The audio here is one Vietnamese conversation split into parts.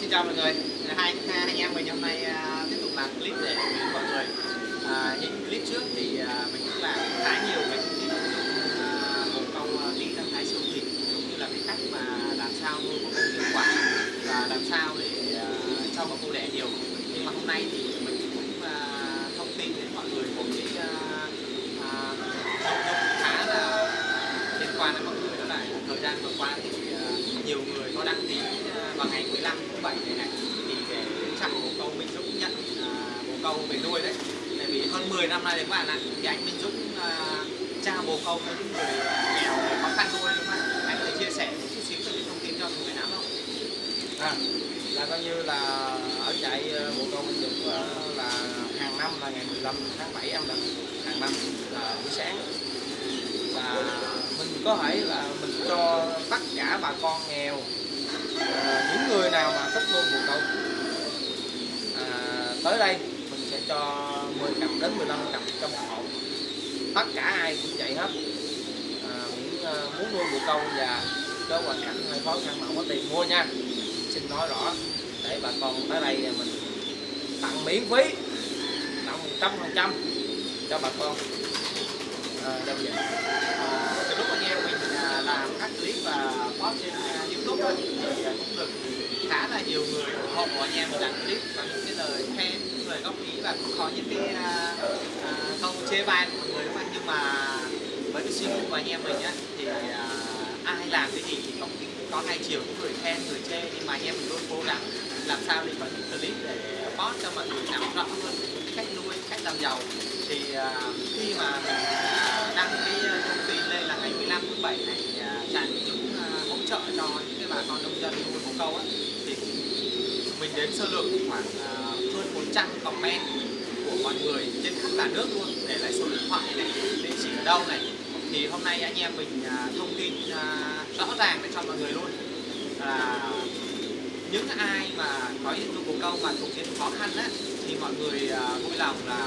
xin chào mọi người. Hai hai anh em mình hôm nay à, tiếp tục làm clip để gửi mọi người à, những clip trước thì à, mình cũng làm khá nhiều cái clip à, bồ câu à, tí đang thái siêu thị cũng như là cái cách mà làm sao nuôi một câu hiệu quả và làm sao để à, cho bồ cô đẻ nhiều. Nhưng mà hôm nay thì mình cũng thông tin đến mọi người một cái thông tin nội dung khá là liên quan đến mọi người. Đó là thời gian vừa qua thì nhiều người có đăng ký vào ngày 15 tháng 7 này này thì để trại bồ câu Minh Dũng nhận à, uh, bồ câu về nuôi đấy. Tại vì hơn 10 năm nay đấy các bạn ạ thì anh Minh Dũng uh, cha bồ câu với những người nghèo người khó khăn nuôi đúng không ạ. Anh có thể chia sẻ một chút xíu về thông tin cho người nào không? À, là coi như là ở trại à, bồ câu Minh Dũng uh, là hàng năm là ngày 15 tháng 7 âm lịch hàng năm là buổi sáng. Và mình có thể là mình cho tất cả bà con nghèo À, những người nào mà thích luôn mùa câu à, tới đây mình sẽ cho 10 cặp đến 15 cặp trong một hộ. Tất cả ai cũng vậy hết. À, miễn à, muốn nuôi bồ câu và có hoàn cảnh hơi khó khăn mà không có tiền mua nha. Xin nói rõ để bà con tới đây mình tặng miễn phí tặng một trăm phần trăm cho bà con. À, đâu vậy ờ, à, từ lúc anh em mình làm các clip và post trên à, à, thì cũng được khá là nhiều người ủng hộ anh em mình làm clip và những cái lời khen những lời góp ý và cũng có những cái uh, câu chê bai của mọi người các bạn nhưng mà với cái suy nghĩ của anh em mình á thì uh, ai làm cái gì thì cũng có hai chiều những người khen người chê. Nhưng mà anh em mình luôn cố gắng làm sao để có những clip để post cho mọi người nắm rõ hơn cách nuôi cách làm giàu. Thì uh, khi mà mình uh, đăng cái thông tin lên là ngày 15 tháng 7 này uh, trại Minh uh, hỗ trợ cho bà con nông dân nuôi bồ câu á thì mình đến sơ lược khoảng uh, hơn 400 comment của mọi người trên khắp cả nước luôn để lại số điện thoại này địa chỉ ở đâu này. Thì hôm nay anh em mình uh, thông tin uh, rõ ràng để cho mọi người luôn. Là những ai mà có những nuôi bồ câu mà thuộc diện khó khăn á thì mọi người vui lòng là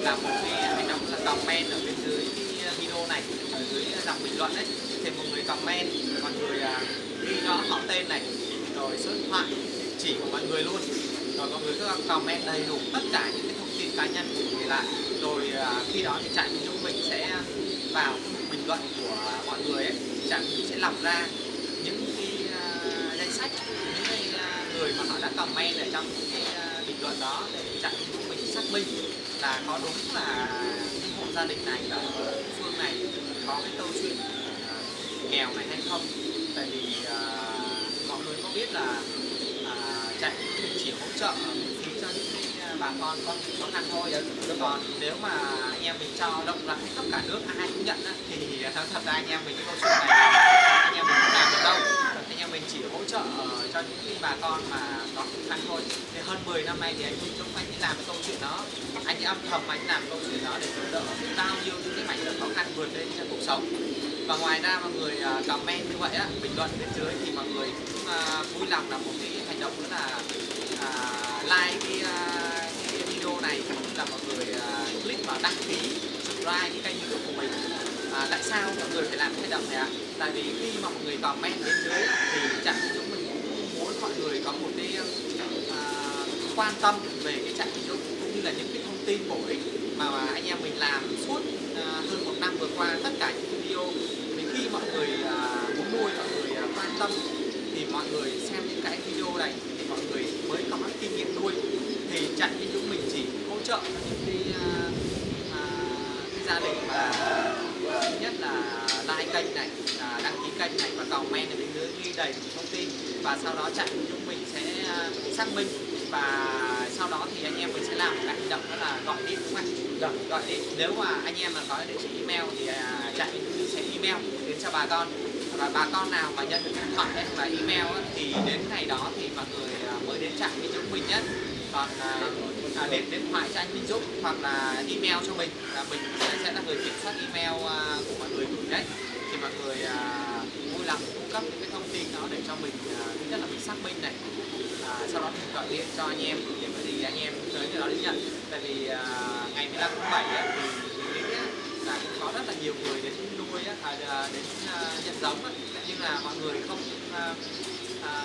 làm một cái hành động là comment ở bên dưới cái video này ở dưới dòng bình luận đấy thì mọi người comment mọi người à, họ tên này. Rồi số điện thoại địa chỉ của mọi người luôn. Rồi mọi người cứ comment đầy đủ tất cả những cái thông tin cá nhân của người lại. Rồi à, khi đó thì trạm chúng mình sẽ vào bình luận của mọi người ấy. Trạm mình sẽ lọc ra những cái uh, danh sách những cái uh, người mà họ đã comment ở trong những cái uh, bình luận đó để trạm chúng mình xác minh là có đúng là cái hộ gia đình này ở phương này có cái câu chuyện nghèo này hay không tại vì à, mọi người có biết là à, mình chỉ hỗ trợ phí cho những cái à, bà con có khó khăn thôi. Còn nếu mà anh em mình cho rộng rãi khắp cả nước ai cũng nhận thì thật ra anh em mình cái câu chuyện này anh em mình không làm được đâu. Anh em mình chỉ hỗ trợ cho những cái bà con mà có khó khăn thôi. Thì hơn 10 năm nay thì anh Minh Dũng anh ấy làm cái câu chuyện đó. Anh ấy âm thầm anh làm câu chuyện đó để giúp đỡ bao nhiêu những cái mảnh đời khó khăn vượt lên trong cuộc sống và ngoài ra mọi người à, comment như vậy á bình luận bên dưới thì mọi người cũng à, vui lòng là một cái hành động nữa là à, like cái, cái video này cũng là mọi người click vào đăng ký subscribe cái kênh youtube của mình. À, tại sao mọi người phải làm cái hành động này ạ? Tại vì khi mà mọi người comment bên dưới thì chẳng chúng mình cũng muốn mọi người có một cái uh, quan tâm về cái trạng youtube dụ cũng như là những cái thông tin bổ ích mà, mà anh em mình làm suốt à, hơn một năm vừa qua tất cả những cái video vì khi mọi người à, muốn nuôi mọi người à, quan tâm thì mọi người xem những cái video này thì mọi người mới có cái kinh nghiệm nuôi thì chẳng như chúng mình chỉ hỗ trợ cho những cái, à, cái gia đình mà thứ nhất là like kênh này à, đăng ký kênh này và comment ở bên dưới ghi đầy đủ thông tin và sau đó chạy chúng mình sẽ xác minh và sau đó thì anh em mình sẽ làm một cái hành động đó là gọi điện đúng không anh? Dạ. gọi điện nếu mà anh em mà có địa chỉ email thì chạy mình sẽ email đến cho bà con và bà con nào mà nhận được điện thoại hay là email á, thì đến ngày đó thì mọi người mới đến trạm với chúng mình nhất còn à, à, điện thoại cho anh Minh Dũng hoặc là email cho mình là mình sẽ, là người kiểm soát email à, của mọi người gửi đấy. Thì mọi người à, vui lòng cung cấp những cái thông tin đó để cho mình à, thứ nhất là mình xác minh này à, sau đó mình gọi điện cho anh em để có gì anh em tới nơi đó đến nhận. Tại vì à, ngày 15 tháng 7 á, thì mình nghĩ là cũng có rất là nhiều người đến nuôi à, à, đến à, nhận giống nhưng là mọi người không à, à,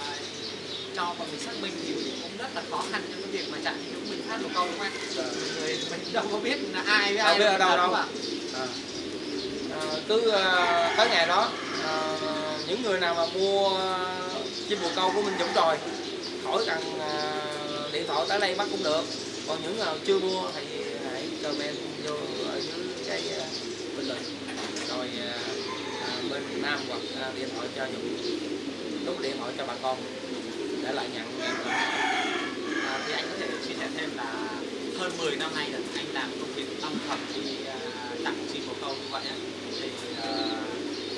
cho mọi người xác minh thì cũng rất là khó khăn trong cái việc mà chạy chúng mình phát bồ câu đúng không anh Dạ. người mình đâu có biết là ai với Đâu ai biết ở đâu đúng đâu. ạ? à. À, cứ à, tới ngày đó à, những người nào mà mua chim bồ câu của Minh Dũng rồi khỏi cần à, điện thoại tới đây bắt cũng được còn những nào chưa mua thì hãy comment vô ở dưới cái à, bình luận rồi à, bên Nam hoặc điện thoại cho Dũng đút điện thoại cho bà con để lại nhận À, thì anh có thể chia sẻ thêm là hơn 10 năm nay là anh làm công việc âm thầm đi à, tặng chim bồ câu như vậy thì à,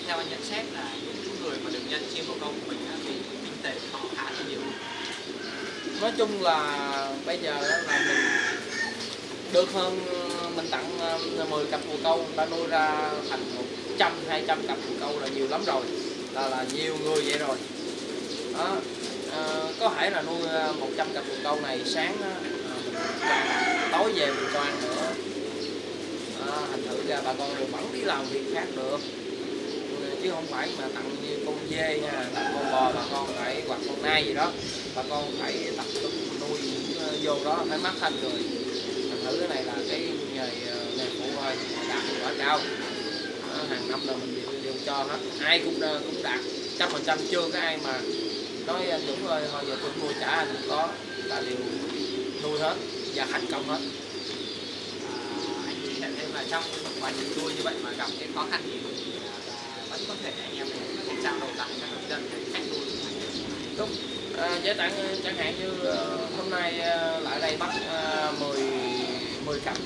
theo anh nhận xét là những người mà được nhận chim bồ câu của mình thì kinh tế họ khá là nhiều. Nói chung là bây giờ là mình được hơn mình tặng à, 10 cặp bồ câu người ta nuôi ra thành 100 200 cặp bồ câu là nhiều lắm rồi là là nhiều người vậy rồi. Đó. Ờ, có thể là nuôi ờ, 100 cặp bồ câu này sáng ờ, tối về mình cho ăn nữa. À, thành thử ra bà con đều vẫn đi làm việc khác được. Chứ không phải mà tặng như con dê nha tặng con bò bà con phải hoặc con nai gì đó. Bà con phải tập trung nuôi vô đó phải mắc thanh rồi thành thử cái này là cái nghề nghề phụ thôi đạt hiệu quả cao. À, hàng năm là mình đều, đều cho hết. Ai cũng cũng đạt trăm phần trăm chưa có ai mà nói anh à, Dũng ơi thôi giờ tôi mua trả anh không có là đều nuôi hết và thành công hết. À, anh chia sẻ thêm là trong quá trình nuôi như vậy mà gặp cái khó khăn gì thì vẫn có thể anh em mình có thể trao đổi lại các người dân về cách nuôi. Đúng. À, giải tặng à, chẳng hạn như hôm nay lại đây bắt uh, 10 10 cặp.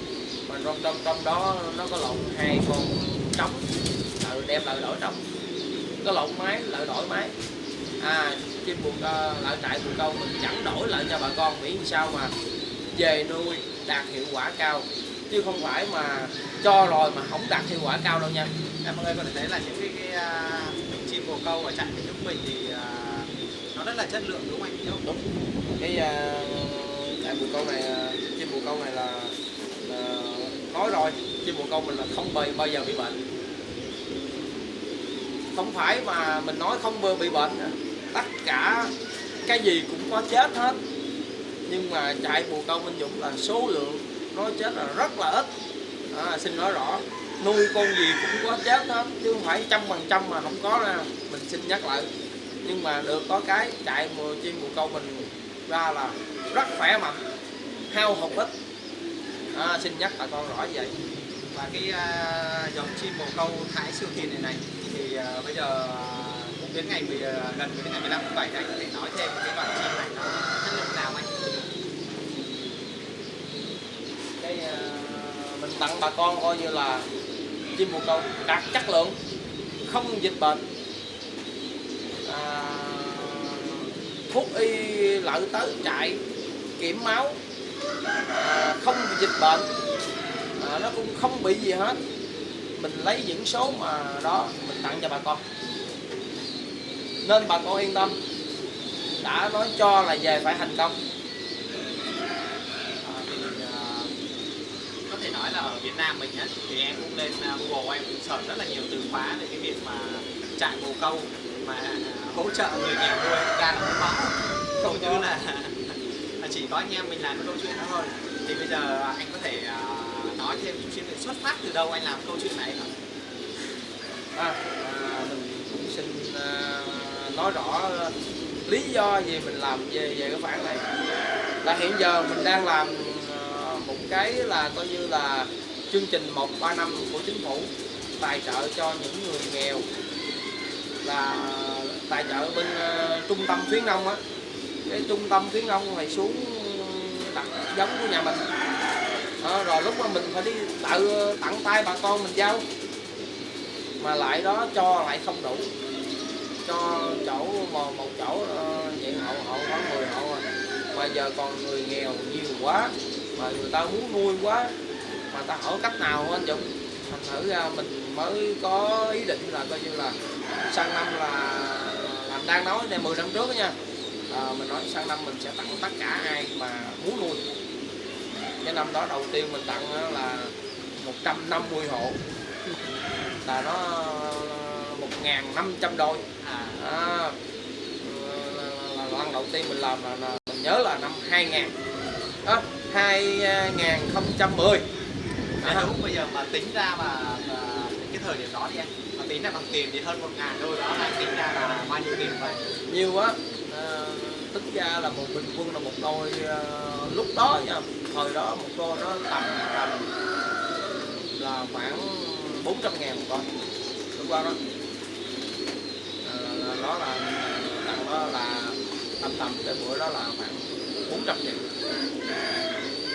Mà trong trong trong đó nó có lộn hai con trống. Ừ, đem lại đổi trống. Có lộn máy lại đổi máy. À chim buộc uh, lại trại bồ câu mình chẳng đổi lại cho bà con miễn sao mà về nuôi đạt hiệu quả cao. Chứ không phải mà cho rồi mà không đạt hiệu quả cao đâu nha. Em mọi người có thể thấy là những cái, cái à, chim bồ câu ở trại của chúng mình thì à, nó rất là chất lượng đúng không anh? Đúng. Cái uh, trại bồ câu này uh, chim bồ câu này là uh, nói rồi chim bồ câu mình là không bao, bao giờ bị bệnh. Không phải mà mình nói không bị bệnh tất cả cái gì cũng có chết hết. Nhưng mà chạy bồ câu minh dũng là số lượng nó chết là rất là ít. À, xin nói rõ nuôi con gì cũng có chết hết chứ không phải trăm phần trăm mà không có ra. Mình xin nhắc lại. Nhưng mà được có cái chạy mùa chim bồ câu mình ra là rất khỏe mạnh hao hụt ít à, xin nhắc bà con rõ vậy. Và cái uh, dòng chim bồ câu thái siêu thiền này này thì uh, bây giờ à, đến ngày 10, ờ, gần đến ngày 15 tháng 7 anh có thể nói thêm cái bản chim này nó chất lượng nào anh đây ờ, mình tặng bà con coi như là chim bồ câu đạt chất lượng không dịch bệnh. À, thuốc y lợi tới chạy kiểm máu à, không bị dịch bệnh à, nó cũng không bị gì hết. Mình lấy những số mà đó mình tặng cho bà con nên bà con yên tâm. Đã nói cho là về phải thành công. À, thì à, có thể nói là ở Việt Nam mình á thì em cũng lên à, Google em cũng search rất là nhiều từ khóa về cái việc mà trại bồ câu mà à, hỗ trợ người nghèo nuôi ra là không có. Không như là chỉ có anh em mình làm câu chuyện đó thôi. Thì bây giờ anh có thể à, nói thêm chút xíu về xuất phát từ đâu anh làm câu chuyện này không? à, à, mình cũng xin à, nói rõ ờ, lý do gì mình làm về về cái khoản này. Là hiện giờ mình đang làm ờ, một cái là coi như là chương trình 135 của chính phủ tài trợ cho những người nghèo. Là tài trợ bên uh, trung tâm khuyến nông á. Cái trung tâm khuyến nông này xuống đặt giống của nhà mình. Đó, rồi lúc mà mình phải đi tự tặng tay bà con mình giao. Mà lại đó cho lại không đủ cho chỗ một, một chỗ ờ, vậy diện hộ hộ khoảng 10 hộ rồi. mà giờ còn người nghèo nhiều quá mà người ta muốn nuôi quá mà ta hỏi cách nào anh Dũng? Thành thử ra mình mới có ý định là coi như là sang năm là làm đang nói này 10 năm trước đó nha. À, mình nói sang năm mình sẽ tặng tất cả ai mà muốn nuôi. Cái năm đó đầu tiên mình tặng là 150 hộ. Là nó 1.500 đôi À, à, là, là, là lần đầu tiên mình làm là, là mình nhớ là năm 2000 đó 2010 Nếu đúng bây giờ mà tính ra mà, mà cái thời điểm đó đi anh mà tính ra bằng tiền thì hơn một ngàn đôi đó là tính ra là bao nhiêu tiền vậy? Nhiều quá. À, tính ra là một bình quân là một đôi à, lúc đó nha. Thời đó một đôi nó tầm tầm là khoảng 400 ngàn một con lúc đó đó. à, đó là tặng đó là tầm tầm cái buổi đó là khoảng 400 triệu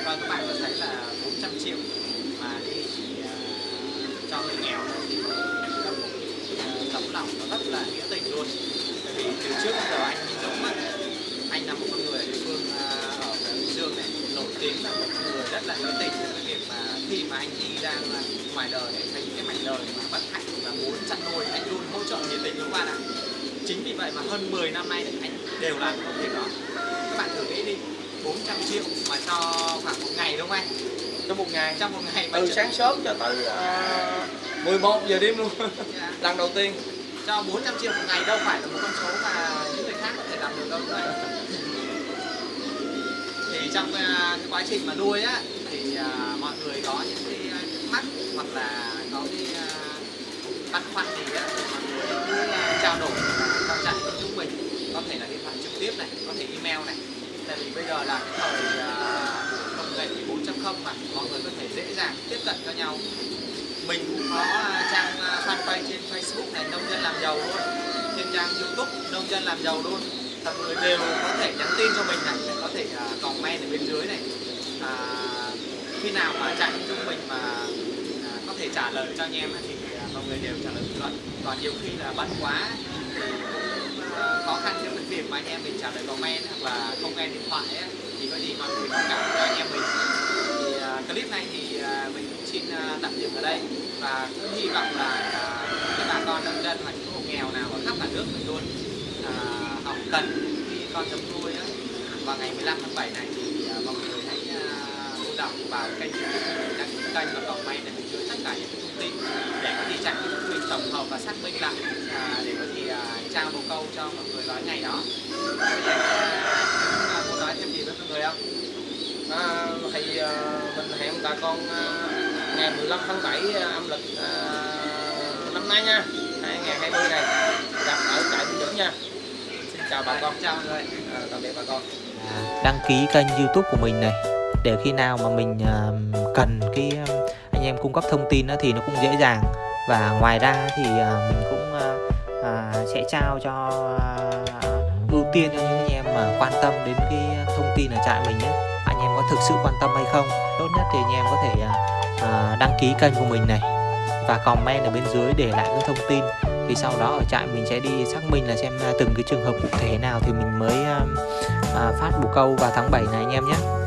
và các bạn có thấy là 400 triệu mà thì chỉ uh, cho người nghèo thôi thì là một tấm lòng nó rất là nghĩa tình luôn. Bởi vì từ trước đến giờ anh giống Dũng á, anh là một con người địa phương uh, ở Bình Dương này nổi tiếng là một người rất là nghĩa tình với cái việc mà khi mà anh đi ra ngoài đời để thấy cái mảnh đời mà bất hạnh và muốn chăn nuôi anh luôn hỗ trợ nhiệt tình luôn các bạn ạ. Chính vì vậy mà hơn 10 năm nay anh đều làm công việc đó. Các bạn thử nghĩ đi, 400 triệu mà cho khoảng một ngày đúng không anh? trong một ngày Trong một ngày từ cho- sáng sớm cho tới uh, 11 giờ đêm luôn Dạ. lần đầu tiên cho 400 triệu một ngày đâu phải là một con số mà những người khác có thể làm được đâu bạn. Thì trong uh, cái quá trình mà nuôi á thì uh, mọi người có những cái mắc hoặc là có cái uh, băn khoăn gì á mọi người cứ uh, trao đổi trong trại với chúng mình có thể là điện thoại trực tiếp này có thể email này tại vì bây giờ là cái thời uh, công nghệ 4.0 mà mọi người có thể dễ dàng tiếp cận cho nhau. Mình cũng có à, trang à, fanpage trên Facebook này nông dân làm giàu luôn. Trên trang YouTube nông dân làm giàu luôn. Mọi người đều có thể nhắn tin cho mình này có thể à, comment ở bên dưới này. À, khi nào mà chạy chúng mình mà à, có thể trả lời cho anh em thì mọi người đều trả lời. Bình luận còn nhiều khi là bận quá thì khó khăn trong cái việc mà anh em mình trả lời comment hoặc là không nghe điện thoại ấy, thì có gì mọi người thông cảm cho anh em mình. Thì uh, clip này thì uh, mình cũng xin uh, tạm dừng ở đây và cũng hy vọng là uh, các bà con nông dân hoặc những hộ nghèo nào ở khắp cả nước mình luôn uh, họ cần khi con giống nuôi á. Vào ngày 15 tháng 7 này thì uh, mọi người hãy à, lưu đọc vào kênh youtube đăng ký kênh và comment để mình chứa tất cả những thông tin để có gì những chúng mình tổng hợp và xác minh lại uh, để có gì trao một câu cho mọi người nói ngày đó. À, muốn nói thêm gì với mọi người không? à, thì à, mình hẹn bà con à, ngày 15 tháng 7 à, âm lịch à, năm nay nha. 2020 này gặp ở trại Bình Dũng nha. Xin chào bà con. Chào mọi người. À, tạm biệt bà con. Đăng ký kênh youtube của mình này. Để khi nào mà mình à, cần cái à, anh em cung cấp thông tin á thì nó cũng dễ dàng. Và ngoài ra thì à, mình cũng à, sẽ trao cho à, ưu tiên cho những anh em mà quan tâm đến cái thông tin ở trại mình nhé. Anh em có thực sự quan tâm hay không? Tốt nhất thì anh em có thể à, à, đăng ký kênh của mình này và comment ở bên dưới để lại những thông tin. Thì sau đó ở trại mình sẽ đi xác minh là xem à, từng cái trường hợp cụ thể nào thì mình mới à, à, phát bù câu vào tháng 7 này anh em nhé.